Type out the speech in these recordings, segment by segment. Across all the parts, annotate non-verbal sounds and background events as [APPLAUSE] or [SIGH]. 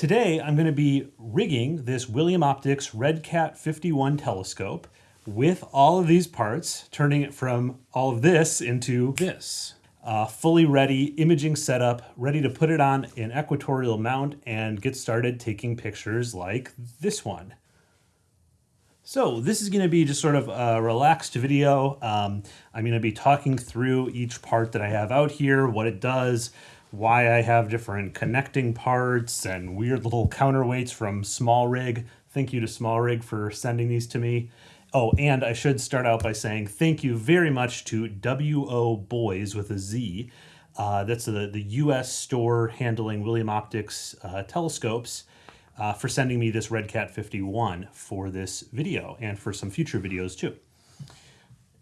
Today I'm going to be rigging this William Optics RedCat 51 telescope with all of these parts, turning it from all of this into this. Uh, fully ready imaging setup, ready to put it on an equatorial mount and get started taking pictures like this one. So this is going to be just sort of a relaxed video. Um, I'm going to be talking through each part that I have out here, what it does, why I have different connecting parts and weird little counterweights from Small Rig. Thank you to Small Rig for sending these to me. Oh, and I should start out by saying thank you very much to WO Boys with a Z. Uh, that's the, the US store handling William Optics uh, telescopes uh, for sending me this RedCat 51 for this video and for some future videos too.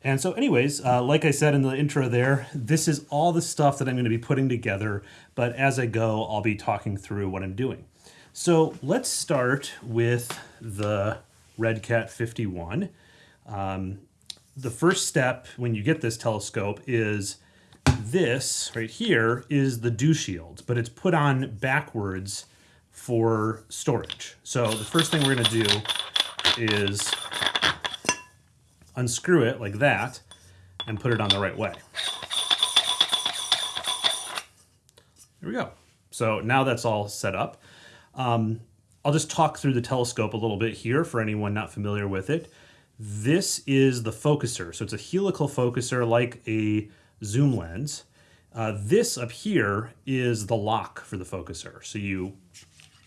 And so anyways, uh, like I said in the intro there, this is all the stuff that I'm going to be putting together, but as I go, I'll be talking through what I'm doing. So let's start with the RedCat 51. Um, the first step when you get this telescope is this right here is the dew shield, but it's put on backwards for storage. So the first thing we're going to do is unscrew it like that and put it on the right way. There we go. So now that's all set up. Um, I'll just talk through the telescope a little bit here for anyone not familiar with it. This is the focuser. So it's a helical focuser like a zoom lens. Uh, this up here is the lock for the focuser. So you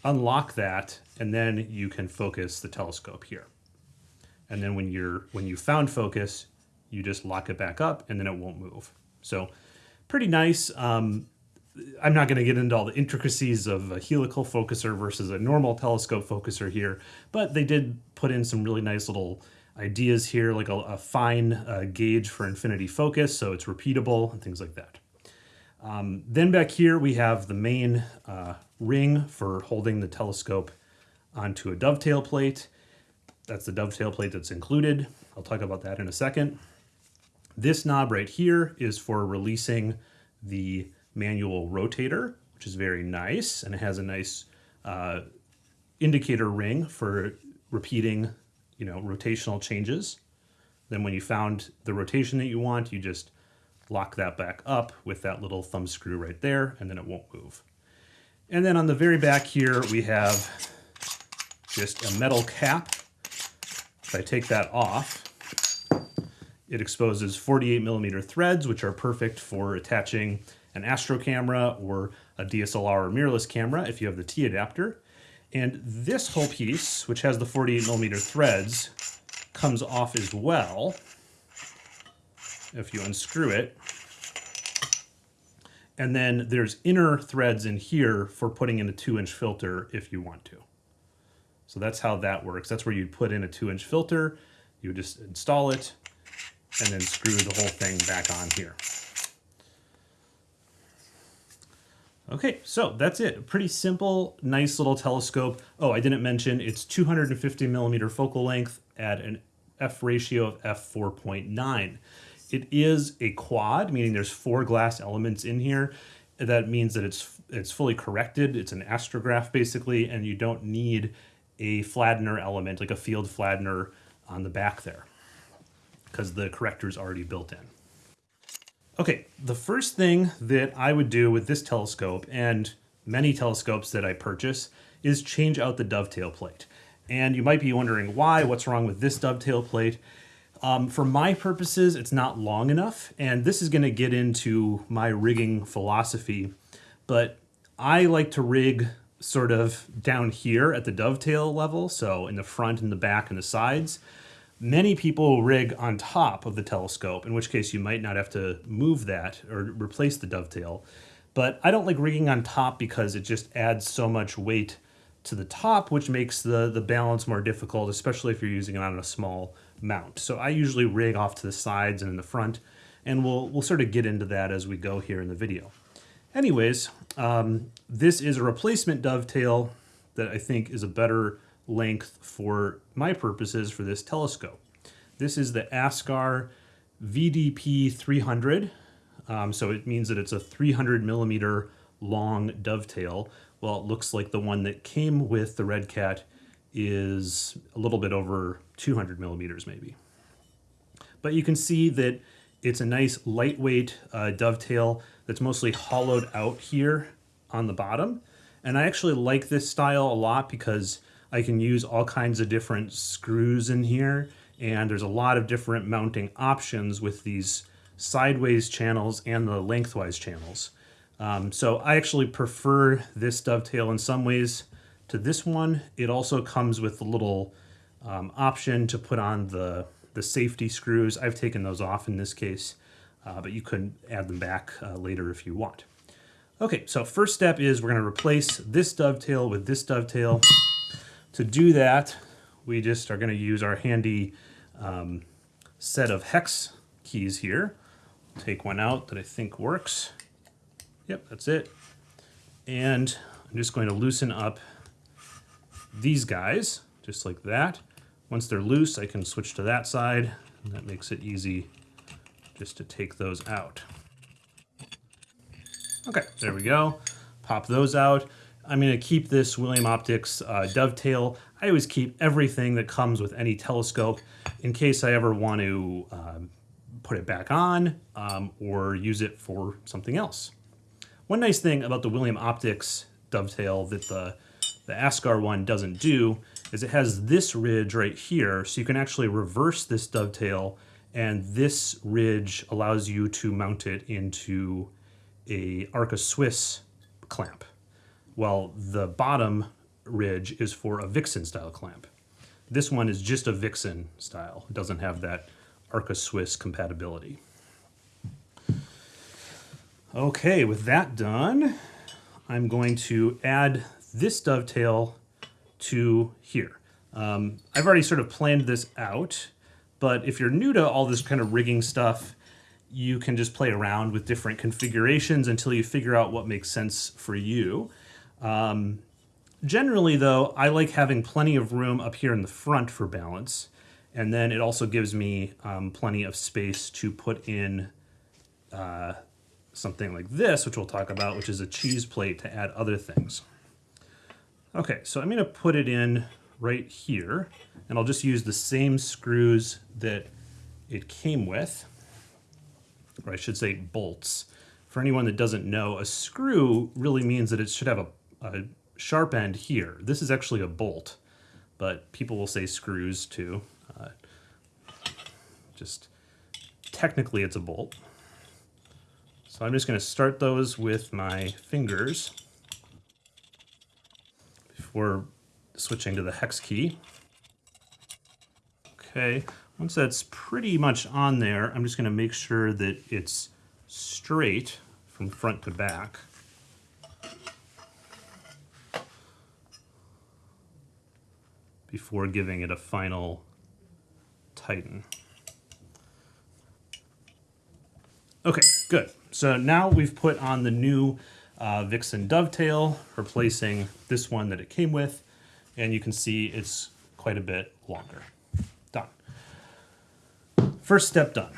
unlock that and then you can focus the telescope here. And then when you're when you found focus, you just lock it back up and then it won't move. So pretty nice. Um, I'm not going to get into all the intricacies of a helical focuser versus a normal telescope focuser here, but they did put in some really nice little ideas here, like a, a fine uh, gauge for infinity focus, so it's repeatable and things like that. Um, then back here we have the main uh, ring for holding the telescope onto a dovetail plate. That's the dovetail plate that's included. I'll talk about that in a second. This knob right here is for releasing the manual rotator, which is very nice, and it has a nice uh, indicator ring for repeating, you know, rotational changes. Then when you found the rotation that you want, you just lock that back up with that little thumb screw right there, and then it won't move. And then on the very back here, we have just a metal cap if I take that off, it exposes 48 millimeter threads, which are perfect for attaching an astro camera or a DSLR or mirrorless camera if you have the T adapter. And this whole piece, which has the 48 millimeter threads, comes off as well if you unscrew it. And then there's inner threads in here for putting in a two inch filter if you want to. So that's how that works. That's where you'd put in a two inch filter, you would just install it, and then screw the whole thing back on here. Okay, so that's it. Pretty simple, nice little telescope. Oh, I didn't mention it's 250 millimeter focal length at an f ratio of f4.9. It is a quad, meaning there's four glass elements in here. That means that it's it's fully corrected. It's an astrograph basically, and you don't need a flattener element, like a field flattener on the back there, because the corrector is already built in. Okay, the first thing that I would do with this telescope and many telescopes that I purchase is change out the dovetail plate. And you might be wondering why, what's wrong with this dovetail plate? Um, for my purposes, it's not long enough, and this is gonna get into my rigging philosophy, but I like to rig sort of down here at the dovetail level, so in the front and the back and the sides. Many people rig on top of the telescope, in which case you might not have to move that or replace the dovetail. But I don't like rigging on top because it just adds so much weight to the top, which makes the, the balance more difficult, especially if you're using it on a small mount. So I usually rig off to the sides and in the front, and we'll, we'll sort of get into that as we go here in the video. Anyways, um, this is a replacement dovetail that I think is a better length for my purposes for this telescope. This is the Askar VDP 300. Um, so it means that it's a 300 millimeter long dovetail Well, it looks like the one that came with the Red Cat is a little bit over 200 millimeters maybe. But you can see that it's a nice lightweight uh, dovetail that's mostly hollowed out here on the bottom. And I actually like this style a lot because I can use all kinds of different screws in here and there's a lot of different mounting options with these sideways channels and the lengthwise channels. Um, so I actually prefer this dovetail in some ways to this one. It also comes with a little um, option to put on the, the safety screws. I've taken those off in this case, uh, but you can add them back uh, later if you want. Okay, so first step is we're gonna replace this dovetail with this dovetail. To do that, we just are gonna use our handy um, set of hex keys here. Take one out that I think works. Yep, that's it. And I'm just going to loosen up these guys, just like that. Once they're loose, I can switch to that side, and that makes it easy just to take those out. Okay, there we go. Pop those out. I'm going to keep this William Optics uh, dovetail. I always keep everything that comes with any telescope in case I ever want to um, put it back on um, or use it for something else. One nice thing about the William Optics dovetail that the the Askar one doesn't do is it has this ridge right here, so you can actually reverse this dovetail, and this ridge allows you to mount it into a Arca Swiss clamp, while the bottom ridge is for a Vixen style clamp. This one is just a Vixen style. It doesn't have that Arca Swiss compatibility. Okay, with that done, I'm going to add this dovetail to here. Um, I've already sort of planned this out, but if you're new to all this kind of rigging stuff, you can just play around with different configurations until you figure out what makes sense for you. Um, generally though, I like having plenty of room up here in the front for balance. And then it also gives me um, plenty of space to put in uh, something like this, which we'll talk about, which is a cheese plate to add other things. Okay, so I'm going to put it in right here, and I'll just use the same screws that it came with, or I should say bolts. For anyone that doesn't know, a screw really means that it should have a, a sharp end here. This is actually a bolt, but people will say screws too. Uh, just technically it's a bolt. So I'm just going to start those with my fingers before switching to the hex key. Okay, once that's pretty much on there, I'm just going to make sure that it's straight from front to back. before giving it a final tighten. Okay, good. So now we've put on the new uh, Vixen dovetail, replacing this one that it came with, and you can see it's quite a bit longer. Done. First step done.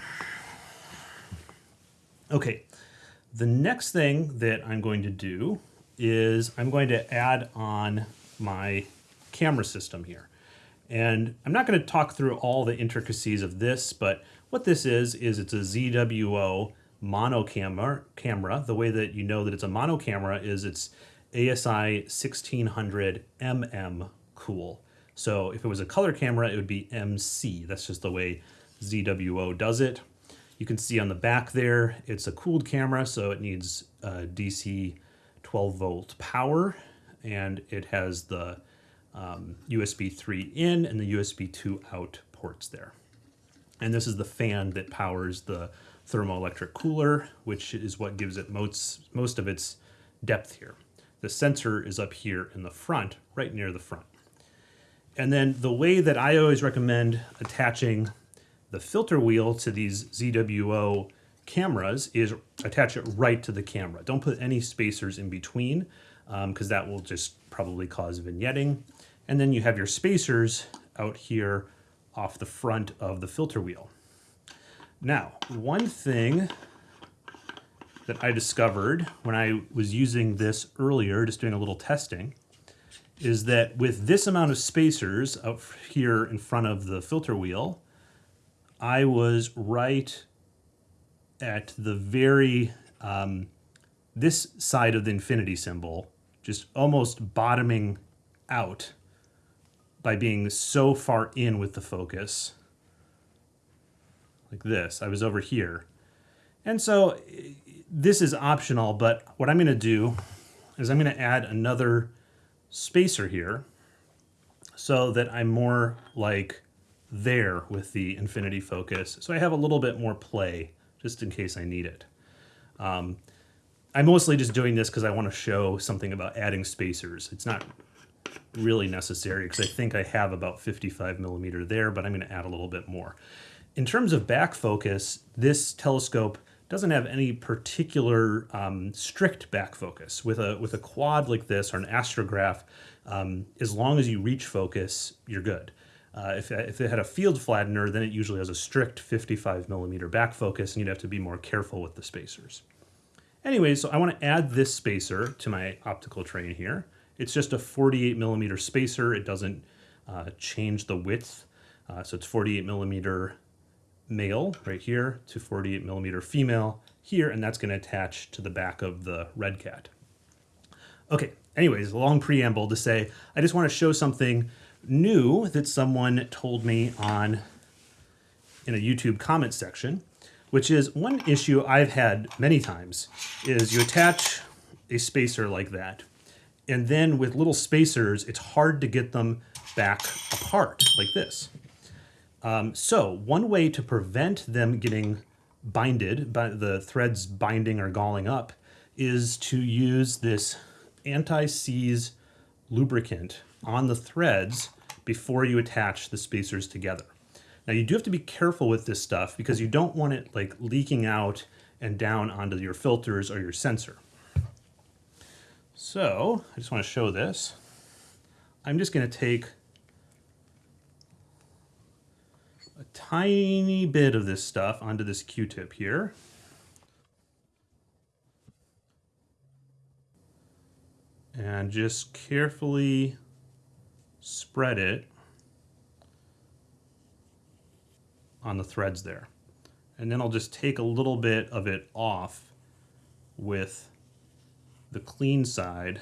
Okay, the next thing that I'm going to do is I'm going to add on my camera system here. And I'm not going to talk through all the intricacies of this, but what this is, is it's a ZWO mono camera, camera. The way that you know that it's a mono camera is it's ASI 1600 mm cool. So if it was a color camera, it would be MC. That's just the way ZWO does it. You can see on the back there, it's a cooled camera, so it needs DC 12 volt power, and it has the um, USB 3 in and the USB 2 out ports there. And this is the fan that powers the thermoelectric cooler, which is what gives it most, most of its depth here. The sensor is up here in the front, right near the front. And then the way that I always recommend attaching the filter wheel to these ZWO cameras is attach it right to the camera. Don't put any spacers in between because um, that will just probably cause vignetting. And then you have your spacers out here off the front of the filter wheel. Now, one thing that I discovered when I was using this earlier, just doing a little testing, is that with this amount of spacers up here in front of the filter wheel, I was right at the very, um, this side of the infinity symbol, just almost bottoming out by being so far in with the focus. Like this, I was over here. And so this is optional, but what I'm gonna do is I'm gonna add another spacer here so that I'm more like there with the infinity focus. So I have a little bit more play just in case I need it. Um, I'm mostly just doing this because I want to show something about adding spacers. It's not really necessary because I think I have about 55 millimeter there, but I'm going to add a little bit more. In terms of back focus, this telescope doesn't have any particular um, strict back focus. With a, with a quad like this or an astrograph, um, as long as you reach focus, you're good. Uh, if, if it had a field flattener, then it usually has a strict 55 millimeter back focus and you'd have to be more careful with the spacers. Anyway, so I want to add this spacer to my optical train here. It's just a 48 millimeter spacer. It doesn't uh, change the width. Uh, so it's 48 millimeter male right here to 48 millimeter female here, and that's going to attach to the back of the red cat. Okay, anyways, long preamble to say, I just want to show something new that someone told me on in a YouTube comment section, which is one issue I've had many times is you attach a spacer like that, and then with little spacers, it's hard to get them back apart like this. Um, so one way to prevent them getting binded, by the threads binding or galling up, is to use this anti-seize lubricant on the threads before you attach the spacers together. Now you do have to be careful with this stuff because you don't want it like leaking out and down onto your filters or your sensor. So I just want to show this. I'm just going to take a tiny bit of this stuff onto this Q-tip here. And just carefully spread it on the threads there. And then I'll just take a little bit of it off with the clean side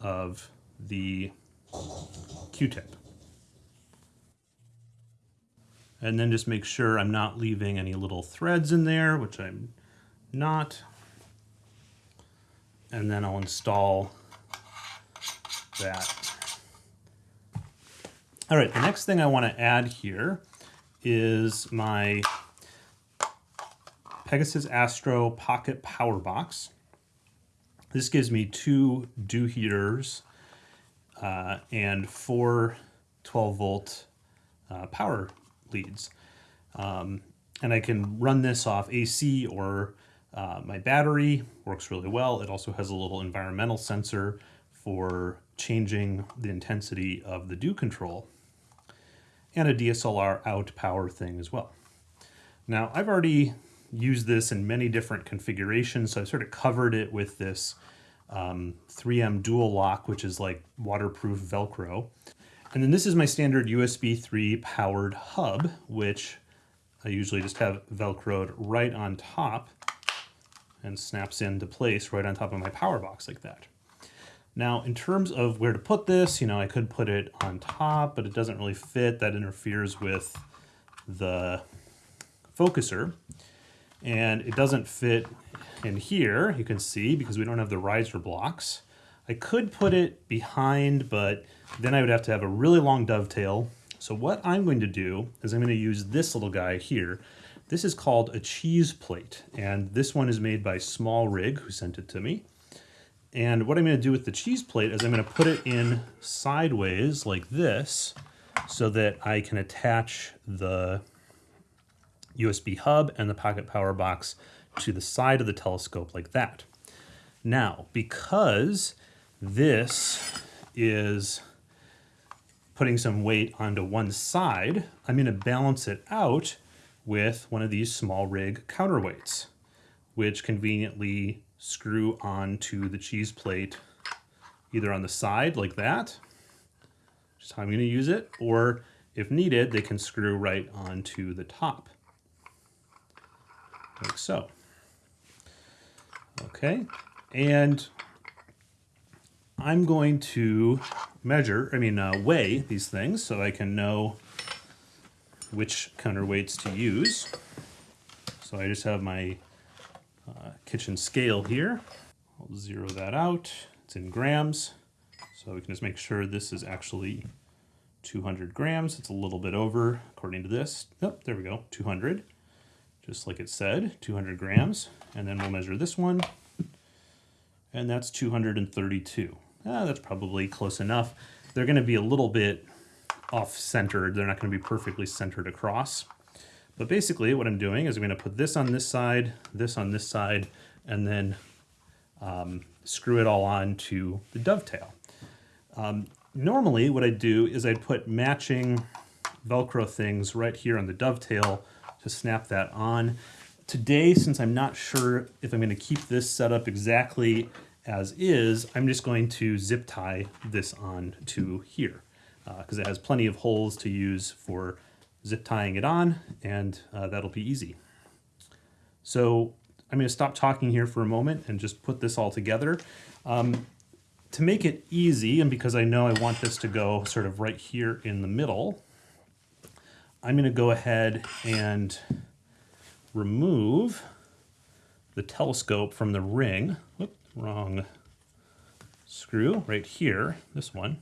of the Q-tip. And then just make sure I'm not leaving any little threads in there, which I'm not. And then I'll install that. All right, the next thing I want to add here is my Pegasus Astro Pocket Power Box. This gives me two dew heaters uh, and four 12 volt uh, power leads. Um, and I can run this off AC or uh, my battery, works really well. It also has a little environmental sensor for changing the intensity of the dew control and a DSLR out power thing as well. Now I've already used this in many different configurations, so I've sort of covered it with this um, 3M dual lock, which is like waterproof Velcro. And then this is my standard USB 3 powered hub, which I usually just have Velcroed right on top and snaps into place right on top of my power box like that. Now, in terms of where to put this, you know, I could put it on top, but it doesn't really fit. That interferes with the focuser. And it doesn't fit in here, you can see, because we don't have the riser blocks. I could put it behind, but then I would have to have a really long dovetail. So what I'm going to do is I'm going to use this little guy here. This is called a cheese plate, and this one is made by Small Rig, who sent it to me. And what I'm going to do with the cheese plate is I'm going to put it in sideways like this so that I can attach the USB hub and the pocket power box to the side of the telescope like that. Now, because this is putting some weight onto one side, I'm going to balance it out with one of these small rig counterweights, which conveniently screw onto the cheese plate either on the side like that, just how I'm going to use it, or if needed, they can screw right onto the top, like so. Okay, and I'm going to measure, I mean, uh, weigh these things so I can know which counterweights to use. So I just have my uh, kitchen scale here. I'll zero that out. It's in grams. So we can just make sure this is actually 200 grams. It's a little bit over according to this. Oh, there we go, 200. Just like it said, 200 grams. And then we'll measure this one. And that's 232. Ah, that's probably close enough. They're gonna be a little bit off-centered. They're not gonna be perfectly centered across. But basically what I'm doing is I'm gonna put this on this side, this on this side, and then um, screw it all on to the dovetail. Um, normally what I'd do is I'd put matching Velcro things right here on the dovetail to snap that on. Today, since I'm not sure if I'm gonna keep this set up exactly as is, I'm just going to zip tie this on to here because uh, it has plenty of holes to use for zip tying it on and uh, that'll be easy. So I'm going to stop talking here for a moment and just put this all together. Um, to make it easy, and because I know I want this to go sort of right here in the middle, I'm going to go ahead and remove the telescope from the ring. Wrong screw right here, this one.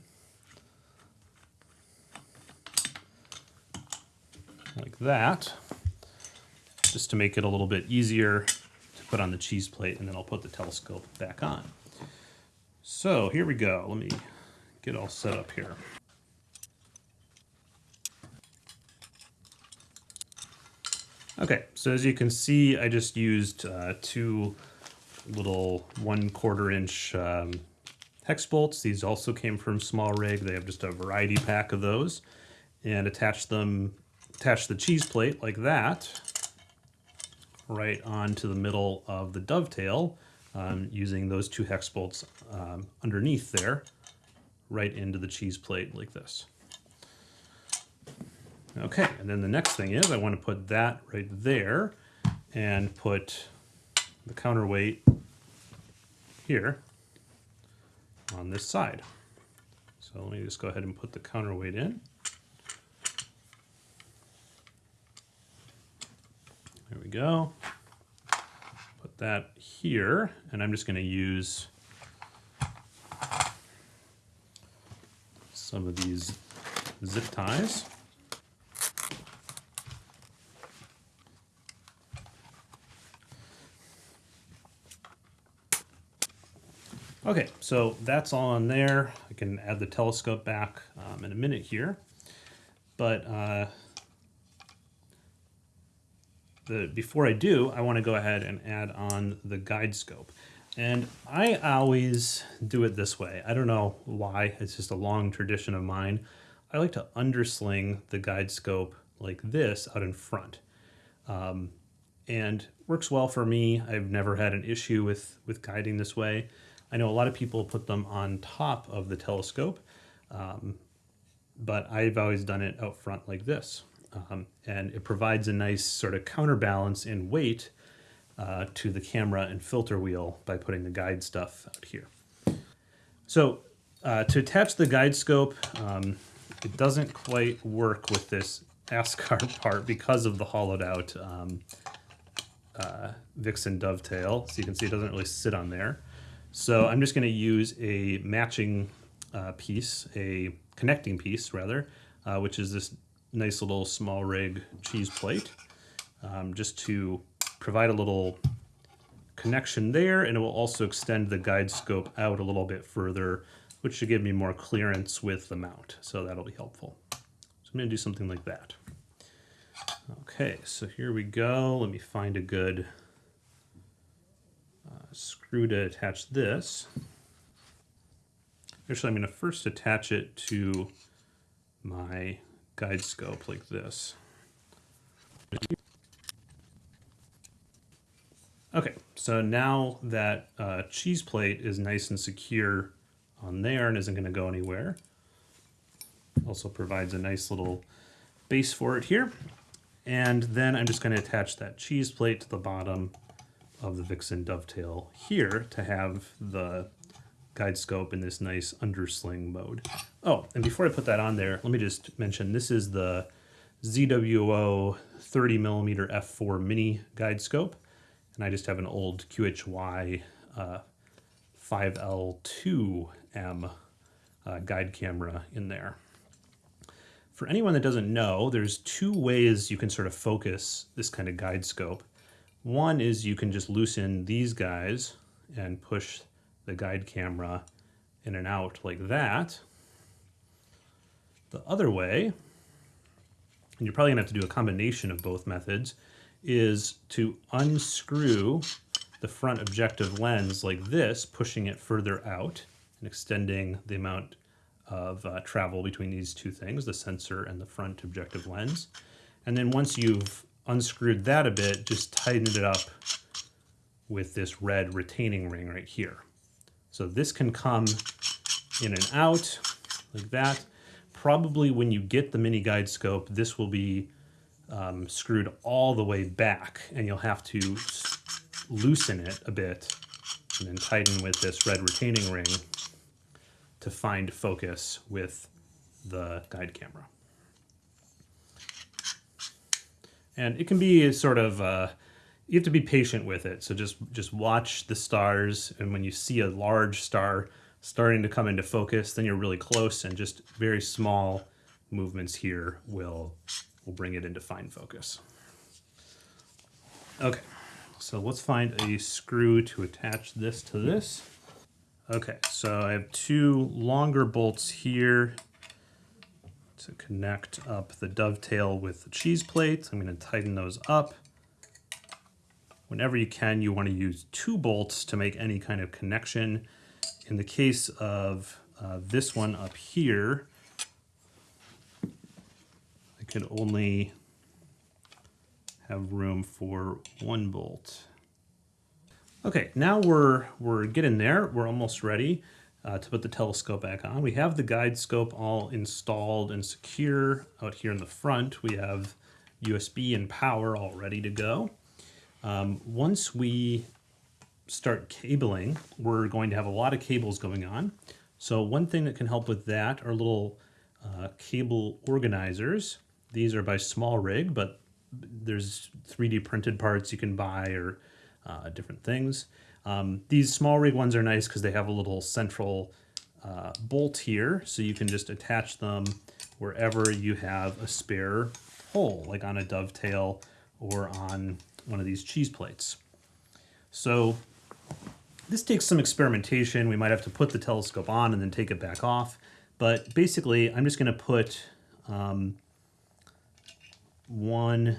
Like that, just to make it a little bit easier to put on the cheese plate, and then I'll put the telescope back on. So here we go. Let me get all set up here. Okay, so as you can see, I just used uh, two little one quarter inch um, hex bolts. These also came from Small Rig. They have just a variety pack of those and attach them, attach the cheese plate like that right onto the middle of the dovetail um, using those two hex bolts um, underneath there right into the cheese plate like this. Okay, and then the next thing is I want to put that right there and put the counterweight here on this side. So let me just go ahead and put the counterweight in. There we go. Put that here, and I'm just going to use some of these zip ties. Okay, so that's all on there. I can add the telescope back um, in a minute here. But uh, the, before I do, I want to go ahead and add on the guide scope. And I always do it this way. I don't know why, it's just a long tradition of mine. I like to undersling the guide scope like this out in front. Um, and works well for me. I've never had an issue with, with guiding this way. I know a lot of people put them on top of the telescope, um, but I've always done it out front like this. Um, and it provides a nice sort of counterbalance in weight uh, to the camera and filter wheel by putting the guide stuff out here. So uh, to attach the guide scope, um, it doesn't quite work with this Askar [LAUGHS] part because of the hollowed out um, uh, Vixen dovetail. So you can see it doesn't really sit on there. So I'm just going to use a matching uh, piece, a connecting piece rather, uh, which is this nice little small rig cheese plate, um, just to provide a little connection there, and it will also extend the guide scope out a little bit further, which should give me more clearance with the mount. So that'll be helpful. So I'm going to do something like that. Okay, so here we go. Let me find a good screw to attach this. Actually, I'm going to first attach it to my guide scope like this. Okay, so now that uh, cheese plate is nice and secure on there and isn't going to go anywhere. Also provides a nice little base for it here. And then I'm just going to attach that cheese plate to the bottom of the Vixen dovetail here to have the guide scope in this nice undersling mode. Oh, and before I put that on there, let me just mention this is the ZWO 30 millimeter f4 mini guide scope. And I just have an old QHY uh, 5L2M uh, guide camera in there. For anyone that doesn't know, there's two ways you can sort of focus this kind of guide scope. One is you can just loosen these guys and push the guide camera in and out like that. The other way, and you're probably gonna have to do a combination of both methods, is to unscrew the front objective lens like this, pushing it further out and extending the amount of uh, travel between these two things, the sensor and the front objective lens. And then once you've unscrewed that a bit, just tightened it up with this red retaining ring right here. So this can come in and out like that. Probably when you get the mini guide scope, this will be um, screwed all the way back and you'll have to loosen it a bit and then tighten with this red retaining ring to find focus with the guide camera. And it can be sort of, uh, you have to be patient with it. So just, just watch the stars. And when you see a large star starting to come into focus, then you're really close and just very small movements here will, will bring it into fine focus. Okay, so let's find a screw to attach this to this. Okay, so I have two longer bolts here to connect up the dovetail with the cheese plates. I'm going to tighten those up. Whenever you can, you want to use two bolts to make any kind of connection. In the case of uh, this one up here, I could only have room for one bolt. Okay, now we're, we're getting there. We're almost ready uh, to put the telescope back on. We have the guide scope all installed and secure out here in the front. We have USB and power all ready to go. Um, once we start cabling, we're going to have a lot of cables going on. So one thing that can help with that are little uh, cable organizers. These are by Small Rig, but there's 3D printed parts you can buy or uh, different things. Um, these SmallRig ones are nice because they have a little central uh, bolt here, so you can just attach them wherever you have a spare hole, like on a dovetail or on one of these cheese plates. So this takes some experimentation. We might have to put the telescope on and then take it back off. But basically, I'm just going to put um, one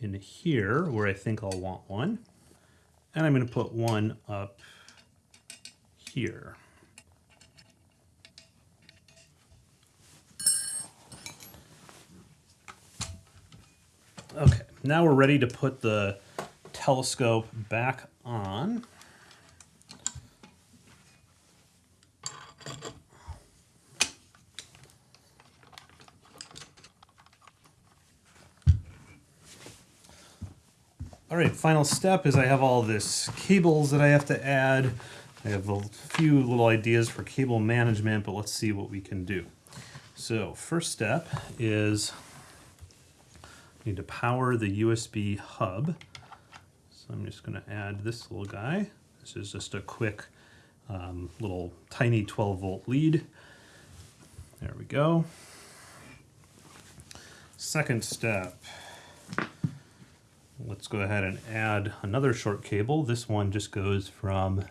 in here where I think I'll want one. And I'm going to put one up here. Okay, now we're ready to put the telescope back on. All right, final step is I have all this cables that I have to add. I have a few little ideas for cable management, but let's see what we can do. So first step is I need to power the USB hub. So I'm just gonna add this little guy. This is just a quick um, little tiny 12 volt lead. There we go. Second step, let's go ahead and add another short cable. This one just goes from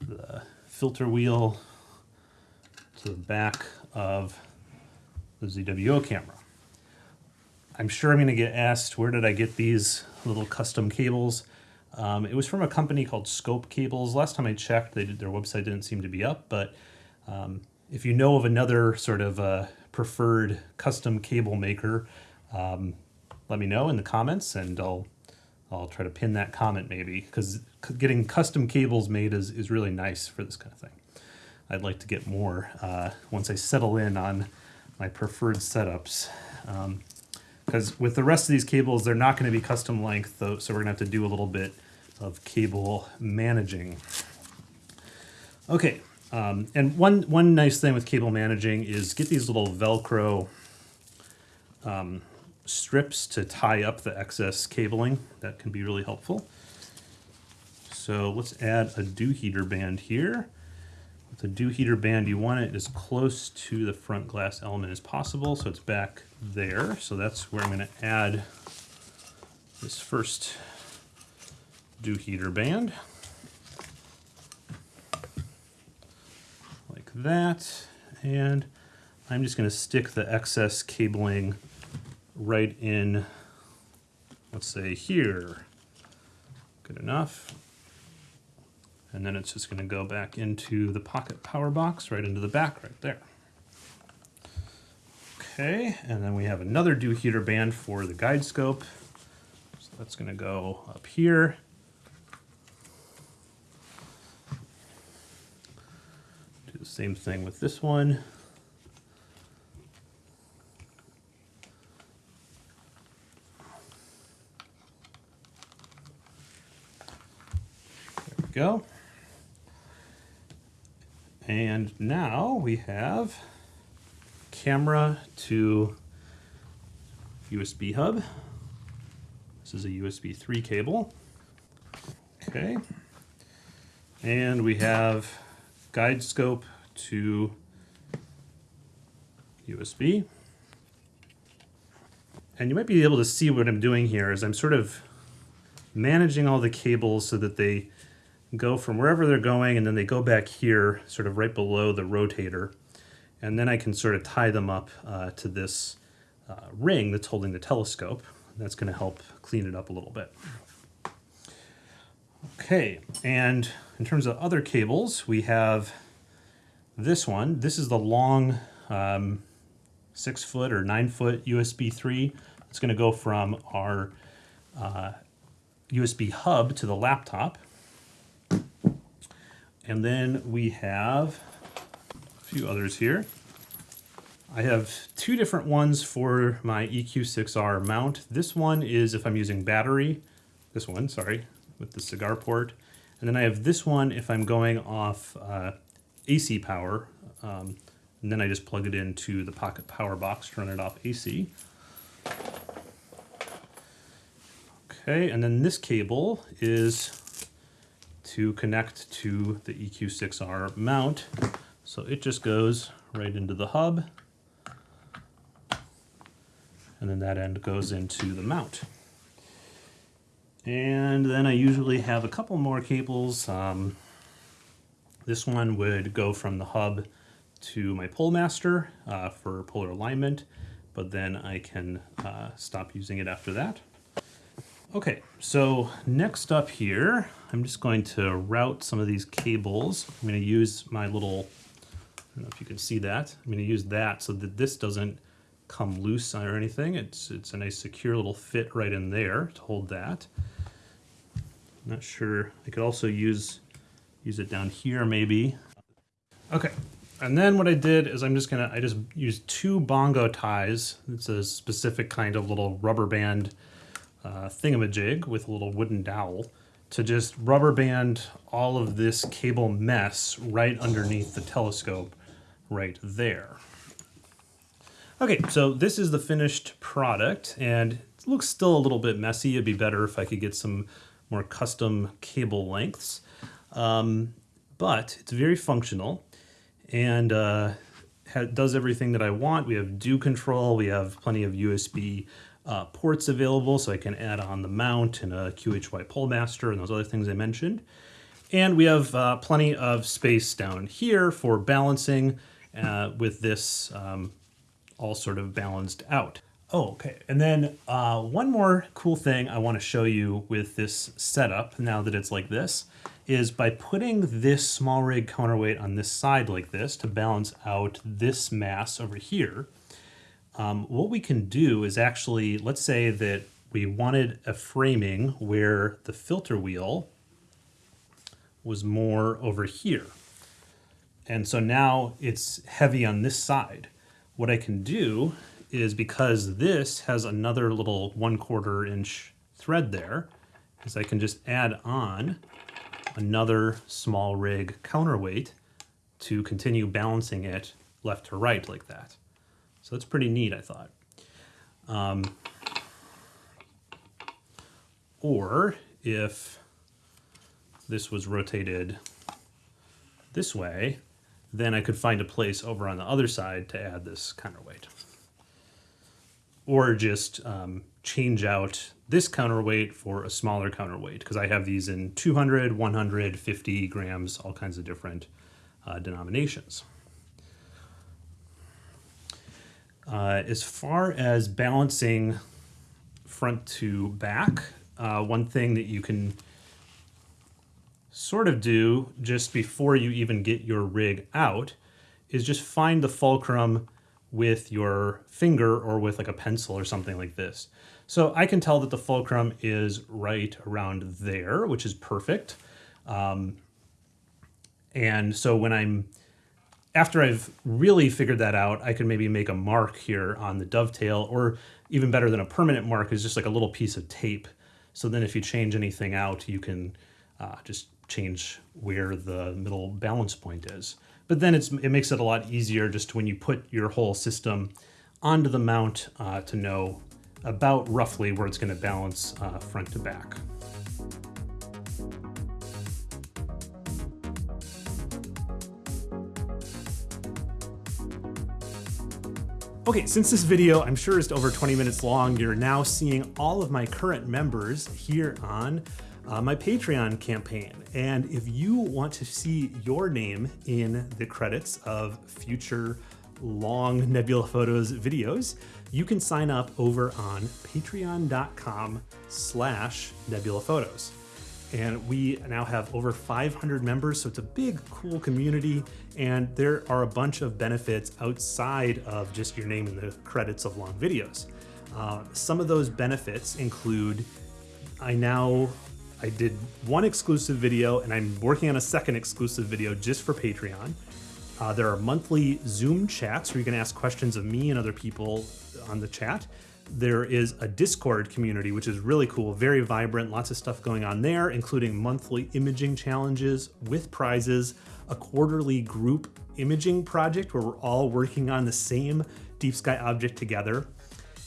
the filter wheel to the back of the ZWO camera. I'm sure I'm going to get asked, where did I get these little custom cables? Um, it was from a company called Scope Cables. Last time I checked, they did, their website didn't seem to be up, but um, if you know of another sort of uh, preferred custom cable maker, um, let me know in the comments and I'll I'll try to pin that comment maybe because getting custom cables made is, is really nice for this kind of thing. I'd like to get more uh, once I settle in on my preferred setups. Because um, with the rest of these cables, they're not going to be custom length, though, so we're going to have to do a little bit of cable managing. Okay, um, and one, one nice thing with cable managing is get these little Velcro um, strips to tie up the excess cabling. That can be really helpful. So let's add a dew heater band here. With the dew heater band, you want it as close to the front glass element as possible, so it's back there. So that's where I'm gonna add this first dew heater band. Like that. And I'm just gonna stick the excess cabling right in, let's say here. Good enough. And then it's just going to go back into the pocket power box, right into the back right there. Okay, and then we have another dew heater band for the guide scope. So that's going to go up here. Do the same thing with this one. Go. And now we have camera to USB hub. This is a USB 3 cable. Okay. And we have guide scope to USB. And you might be able to see what I'm doing here is I'm sort of managing all the cables so that they go from wherever they're going and then they go back here sort of right below the rotator and then I can sort of tie them up uh, to this uh, ring that's holding the telescope. That's going to help clean it up a little bit. Okay, and in terms of other cables, we have this one. This is the long um, six foot or nine foot USB 3. It's going to go from our uh, USB hub to the laptop. And then we have a few others here. I have two different ones for my EQ6R mount. This one is if I'm using battery, this one, sorry, with the cigar port. And then I have this one if I'm going off uh, AC power. Um, and then I just plug it into the pocket power box to run it off AC. Okay, and then this cable is to connect to the EQ6R mount. So it just goes right into the hub. And then that end goes into the mount. And then I usually have a couple more cables. Um, this one would go from the hub to my Polemaster uh, for polar alignment, but then I can uh, stop using it after that. Okay, so next up here, I'm just going to route some of these cables. I'm going to use my little, I don't know if you can see that. I'm going to use that so that this doesn't come loose or anything. It's, it's a nice secure little fit right in there to hold that. I'm not sure. I could also use, use it down here maybe. Okay, and then what I did is I'm just gonna, I just used two bongo ties. It's a specific kind of little rubber band uh, thingamajig with a little wooden dowel to just rubber band all of this cable mess right underneath the telescope right there. Okay, so this is the finished product and it looks still a little bit messy. It'd be better if I could get some more custom cable lengths. Um, but it's very functional and uh, does everything that I want. We have dew control, we have plenty of USB uh, ports available, so I can add on the mount and a QHY Polemaster and those other things I mentioned. And we have uh, plenty of space down here for balancing uh, with this um, all sort of balanced out. Oh, okay. And then uh, one more cool thing I want to show you with this setup, now that it's like this, is by putting this small rig counterweight on this side like this to balance out this mass over here, um, what we can do is actually, let's say that we wanted a framing where the filter wheel was more over here. And so now it's heavy on this side. What I can do is because this has another little one quarter inch thread there, is I can just add on another small rig counterweight to continue balancing it left to right like that. So that's pretty neat, I thought. Um, or if this was rotated this way, then I could find a place over on the other side to add this counterweight. Or just um, change out this counterweight for a smaller counterweight because I have these in 200, 100, 50 grams, all kinds of different uh, denominations. Uh, as far as balancing front to back, uh, one thing that you can sort of do just before you even get your rig out is just find the fulcrum with your finger or with like a pencil or something like this. So I can tell that the fulcrum is right around there, which is perfect. Um, and so when I'm, after I've really figured that out, I can maybe make a mark here on the dovetail or even better than a permanent mark is just like a little piece of tape. So then if you change anything out, you can uh, just change where the middle balance point is. But then it's, it makes it a lot easier just when you put your whole system onto the mount uh, to know about roughly where it's going to balance uh, front to back. Okay, since this video I'm sure is over 20 minutes long, you're now seeing all of my current members here on uh, my Patreon campaign. And if you want to see your name in the credits of future long Nebula Photos videos, you can sign up over on patreon.com slash nebula photos. And we now have over 500 members, so it's a big, cool community. And there are a bunch of benefits outside of just your name in the credits of long videos. Uh, some of those benefits include I now I did one exclusive video and I'm working on a second exclusive video just for Patreon. Uh, there are monthly Zoom chats where you can ask questions of me and other people on the chat. There is a Discord community, which is really cool, very vibrant, lots of stuff going on there, including monthly imaging challenges with prizes, a quarterly group imaging project where we're all working on the same deep sky object together.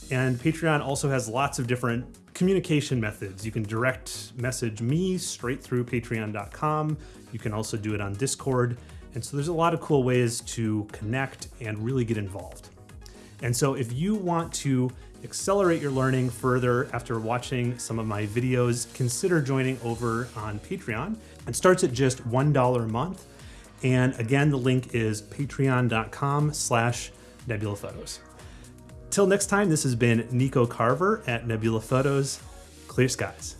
And Patreon also has lots of different communication methods. You can direct message me straight through patreon.com. You can also do it on Discord. And so there's a lot of cool ways to connect and really get involved. And so if you want to accelerate your learning further after watching some of my videos, consider joining over on Patreon. It starts at just $1 a month. And again, the link is patreon.com slash nebula photos. Till next time, this has been Nico Carver at Nebula Photos. Clear skies.